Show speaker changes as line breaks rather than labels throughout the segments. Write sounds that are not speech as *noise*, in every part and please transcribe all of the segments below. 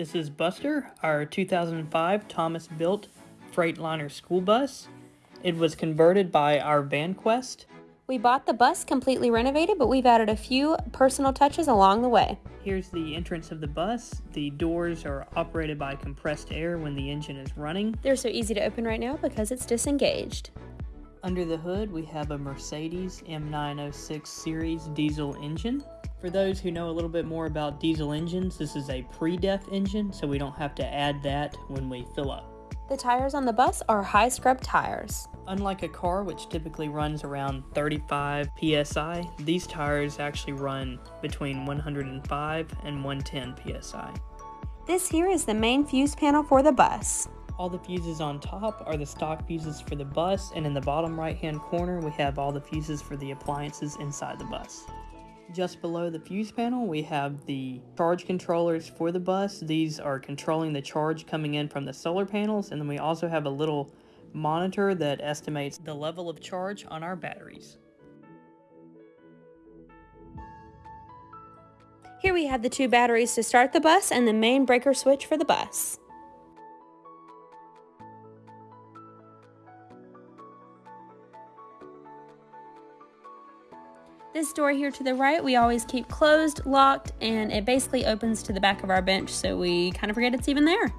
This is Buster, our 2005 Thomas built Freightliner school bus. It was converted by our VanQuest.
We bought the bus completely renovated, but we've added a few personal touches along the way.
Here's the entrance of the bus. The doors are operated by compressed air when the engine is running.
They're so easy to open right now because it's disengaged.
Under the hood, we have a Mercedes M906 series diesel engine. For those who know a little bit more about diesel engines, this is a pre-DEF engine, so we don't have to add that when we fill up.
The tires on the bus are high scrub tires.
Unlike a car, which typically runs around 35 psi, these tires actually run between 105 and 110 psi.
This here is the main fuse panel for the bus.
All the fuses on top are the stock fuses for the bus, and in the bottom right hand corner, we have all the fuses for the appliances inside the bus. Just below the fuse panel, we have the charge controllers for the bus. These are controlling the charge coming in from the solar panels, and then we also have a little monitor that estimates the level of charge on our batteries.
Here we have the two batteries to start the bus and the main breaker switch for the bus. This door here to the right, we always keep closed, locked, and it basically opens to the back of our bench, so we kind of forget it's even there.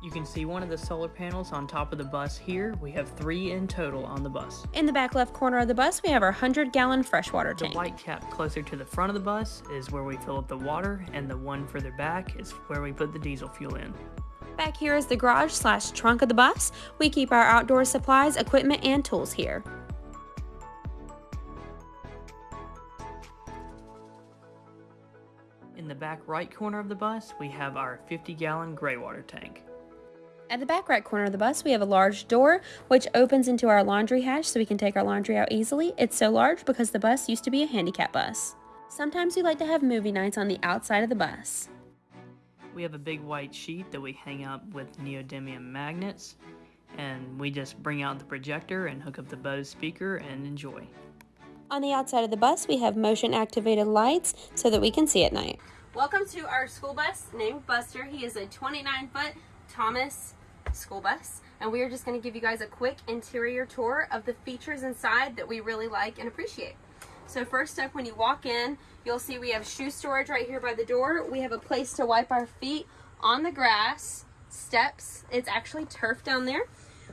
You can see one of the solar panels on top of the bus here. We have three in total on the bus.
In the back left corner of the bus, we have our 100 gallon freshwater tank.
The white cap closer to the front of the bus is where we fill up the water, and the one further back is where we put the diesel fuel in.
Back here is the garage slash trunk of the bus. We keep our outdoor supplies, equipment, and tools here.
In the back right corner of the bus, we have our 50 gallon gray water tank.
At the back right corner of the bus, we have a large door which opens into our laundry hatch so we can take our laundry out easily. It's so large because the bus used to be a handicap bus. Sometimes we like to have movie nights on the outside of the bus.
We have a big white sheet that we hang up with neodymium magnets and we just bring out the projector and hook up the Bose speaker and enjoy.
On the outside of the bus, we have motion activated lights so that we can see at night.
Welcome to our school bus named Buster. He is a 29 foot Thomas school bus and we are just going to give you guys a quick interior tour of the features inside that we really like and appreciate. So first up when you walk in you'll see we have shoe storage right here by the door. We have a place to wipe our feet on the grass, steps, it's actually turf down there.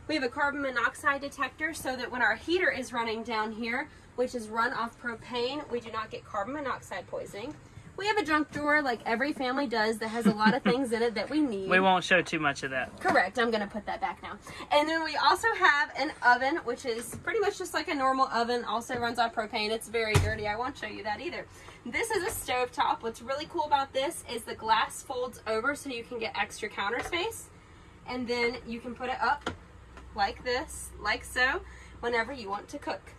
We have a carbon monoxide detector so that when our heater is running down here which is run off propane. We do not get carbon monoxide poisoning. We have a junk drawer like every family does that has a lot of *laughs* things in it that we need.
We won't show too much of that.
Correct. I'm going to put that back now. And then we also have an oven, which is pretty much just like a normal oven. Also runs on propane. It's very dirty. I won't show you that either. This is a stove top. What's really cool about this is the glass folds over so you can get extra counter space. And then you can put it up like this, like so, whenever you want to cook.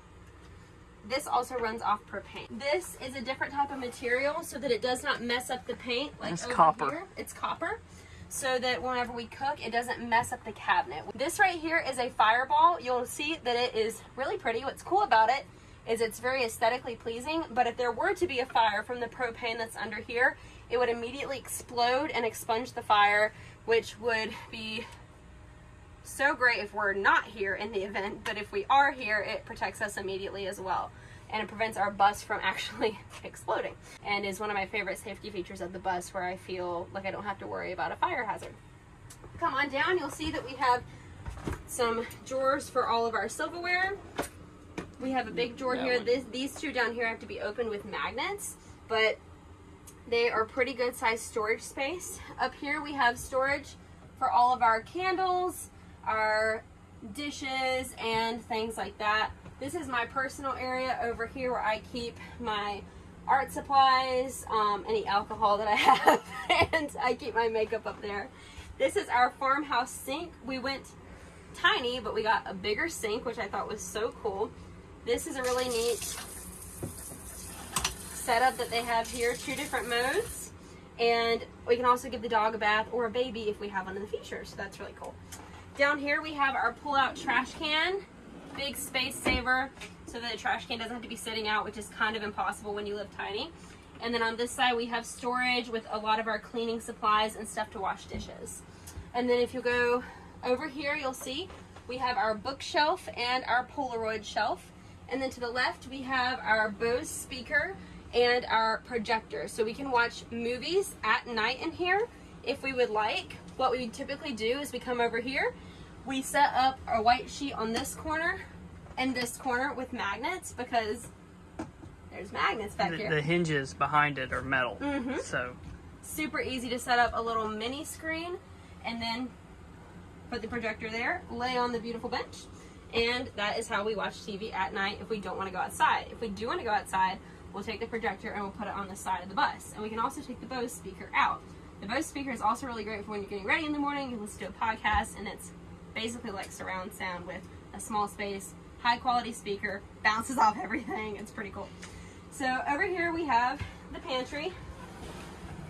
This also runs off propane. This is a different type of material so that it does not mess up the paint like
it's copper.
here. It's copper. So that whenever we cook, it doesn't mess up the cabinet. This right here is a fireball. You'll see that it is really pretty. What's cool about it is it's very aesthetically pleasing, but if there were to be a fire from the propane that's under here, it would immediately explode and expunge the fire, which would be so great if we're not here in the *laughs* event, but if we are here, it protects us immediately as well. And it prevents our bus from *laughs* actually exploding. And is one of my favorite safety features of the bus where I feel like I don't have to worry about a fire hazard. Come on down, you'll see that we have some drawers for all of our silverware. We have a big drawer
That
here. This, these two down here have to be opened with magnets, but they are pretty good sized storage space. Up here we have storage for all of our candles, our dishes, and things like that. This is my personal area over here where I keep my art supplies, um, any alcohol that I *laughs* have, and I keep my makeup up there. This is our farmhouse sink. We went tiny, but we got a bigger sink, which I thought was so cool. This is a really neat setup that they have here, two different modes. And we can also give the dog a bath or a baby if we have one in the future, so that's really cool. Down here we have our pull-out trash can, big space saver, so that the trash can doesn't have to be sitting out, which is kind of impossible when you live tiny. And then on this side, we have storage with a lot of our cleaning supplies and stuff to wash dishes. And then if you go over here, you'll see we have our bookshelf and our Polaroid shelf. And then to the left, we have our Bose speaker and our projector. So we can watch movies at night in here if we would like. What we typically do is we come over here, we set up our white sheet on this corner and this corner with magnets because there's magnets back
The,
here.
the hinges behind it are metal.
Mhm.
So
Super easy to set up a little mini screen and then put the projector there, lay on the beautiful bench, and that is how we watch TV at night if we don't want to go outside. If we do want to go outside, we'll take the projector and we'll put it on the side of the bus. And we can also take the Bose speaker out. The Bose speaker is also really great for when you're getting ready in the morning, you listen to a podcast, and it's basically like surround sound with a small space, high quality speaker, bounces *laughs* off everything. It's pretty cool. So over here we have the pantry.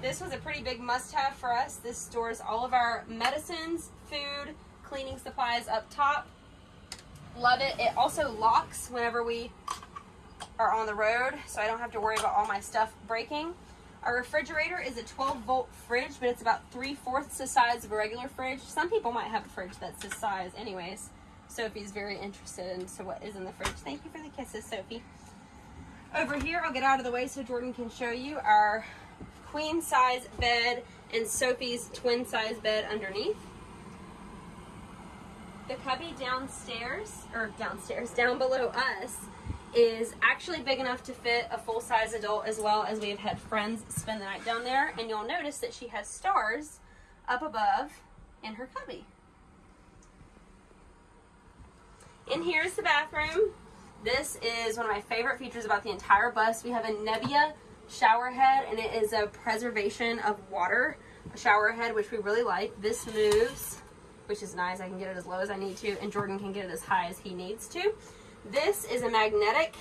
This was a pretty big must have for us. This stores all of our medicines, food, cleaning supplies up top. Love it. It also locks whenever we are on the road, so I don't have to worry about all my stuff breaking. Our refrigerator is a 12 volt fridge, but it's about three fourths the size of a regular fridge. Some people might have a fridge that's this size, anyways. Sophie's very interested into what is in the fridge. Thank you for the kisses, Sophie. Over here, I'll get out of the way so Jordan can show you our queen size bed and Sophie's twin size bed underneath. The cubby downstairs, or downstairs, down below us, is actually big enough to fit a full size adult as well as we have had friends spend the night down there. And you'll notice that she has stars up above in her cubby. In here is the bathroom. This is one of my favorite features about the entire bus. We have a Nebia shower head and it is a preservation of water shower head which we really like. This moves, which is nice. I can get it as low as I need to and Jordan can get it as high as he needs to. This is a magnetic,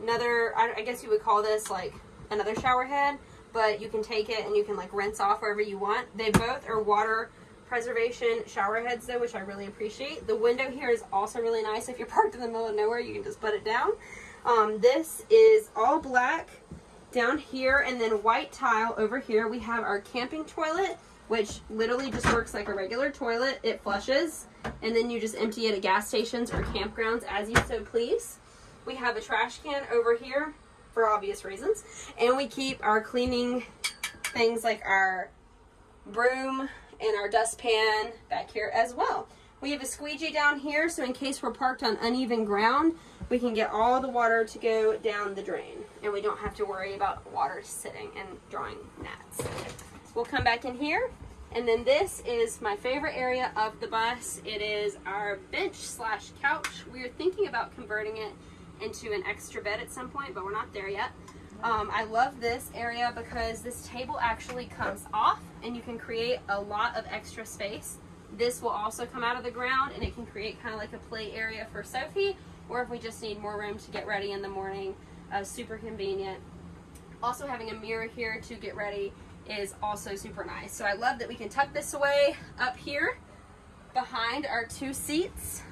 another, I guess you would call this like another shower head, but you can take it and you can like rinse off wherever you want. They both are water preservation shower heads though, which I really appreciate. The window here is also really nice. If you're parked in the middle of nowhere, you can just put it down. Um, this is all black down here and then white tile over here. We have our camping toilet, which literally just works like a regular toilet. It flushes and then you just empty it at gas stations or campgrounds as you so please. We have a trash can over here for obvious reasons. And we keep our cleaning things like our broom and our dustpan back here as well. We have a squeegee down here, so in case we're parked on uneven ground, we can get all the water to go down the drain, and we don't have to worry about water sitting and drawing gnats. We'll come back in here, and then this is my favorite area of the bus. It is our bench slash couch. We are thinking about converting it into an extra bed at some point, but we're not there yet. Um, I love this area because this table actually comes off and you can create a lot of extra space. This will also come out of the ground and it can create kind of like a play area for Sophie or if we just need more room to get ready in the morning, uh, super convenient. Also having a mirror here to get ready is also super nice. So I love that we can tuck this away up here behind our two seats.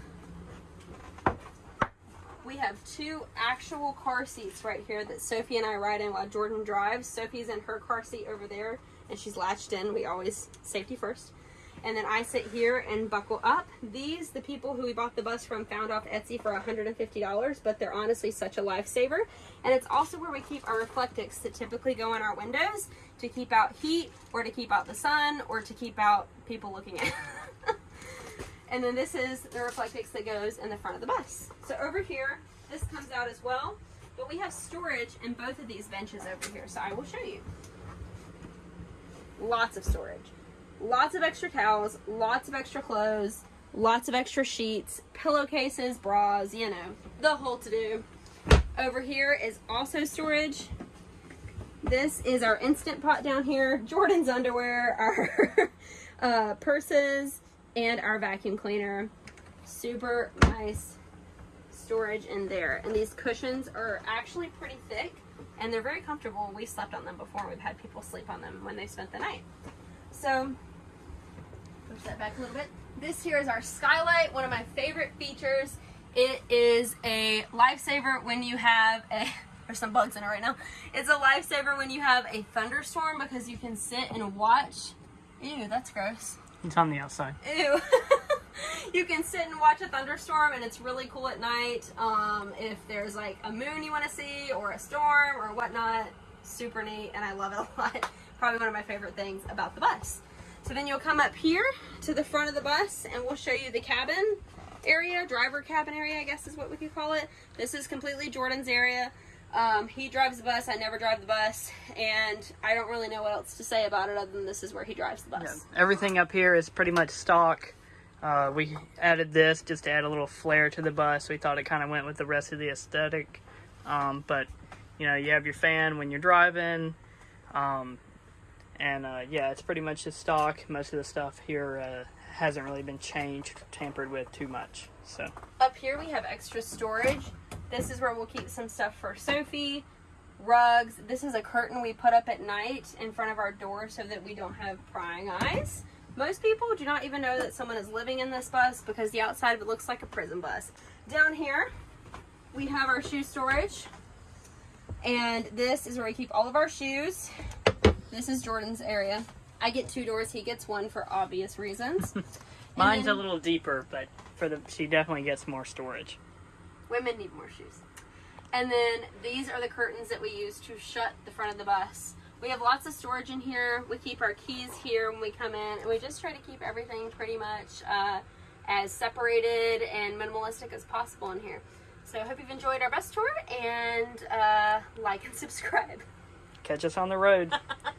We have two actual car seats right here that Sophie and I ride in while Jordan drives. Sophie's in her car seat over there and she's latched in. We always safety first. And then I sit here and buckle up. These, the people who we bought the bus from found off Etsy for $150, but they're honestly such a lifesaver. And it's also where we keep our reflectix that typically go in our windows to keep out heat or to keep out the sun or to keep out people looking at *laughs* And then this is the reflectix that goes in the front of the bus. So over here, this comes out as well. But we have storage in both of these benches over here, so I will show you. Lots of storage. Lots of extra towels, lots of extra clothes, lots of extra sheets, pillowcases, bras, you know, the whole to do. Over here is also storage. This is our instant pot down here, *laughs* Jordan's underwear, *laughs* our uh, purses, and our vacuum cleaner. Super nice storage in there. And these cushions are actually pretty thick and they're very comfortable. We slept on them before. We've had people sleep on them when they spent the night. So, push that back a little bit. This here is our skylight, one of my favorite features. It is a lifesaver when you have a *laughs* There's some bugs in it right now. It's a lifesaver when you have a thunderstorm because you can sit and watch. Ew, that's gross.
It's on the outside.
Ew. *laughs* you can sit and watch a thunderstorm and it's really cool at night. Um, if there's like a moon you want to see or a storm or whatnot, super neat and I love it a lot. *laughs* Probably one of my favorite things about the bus. So then you'll come up here to the front of the bus and we'll show you the cabin area, driver cabin area, I guess is what we could call it. This is completely Jordan's area. Um, he drives the bus, I never drive the bus, and I don't really know what else to say about it other than this is where he drives the bus.
Yeah, everything up here is pretty much stock. Uh, we added this just to add a little flair to the bus. We thought it kind of went with the rest of the aesthetic. Um, but, you know, you have your fan when you're driving. Um, and, uh, yeah, it's pretty much just stock. Most of the stuff here uh, hasn't really been changed, tampered with too much. So
Up here we have extra storage. This is where we'll keep some stuff for Sophie, rugs. This is a curtain we put up at night in front of our door so that we don't have prying eyes. Most people do not even know that someone is living in this bus because the outside of it looks like a prison bus. Down here, we have our shoe storage. And this is where we keep all of our shoes. This is Jordan's area. I get two doors, he gets one for obvious reasons. *laughs*
Mine's
then-
a little deeper, but for the she definitely gets more storage.
Women need more shoes. And then these are the curtains that we use to shut the front of the bus. We have lots of storage in here. We keep our keys here when we come in, and we just try to keep everything pretty much uh, as separated and minimalistic as possible in here. So I hope you've enjoyed our bus tour, and uh, like and *laughs* subscribe.
Catch us on the road. *laughs*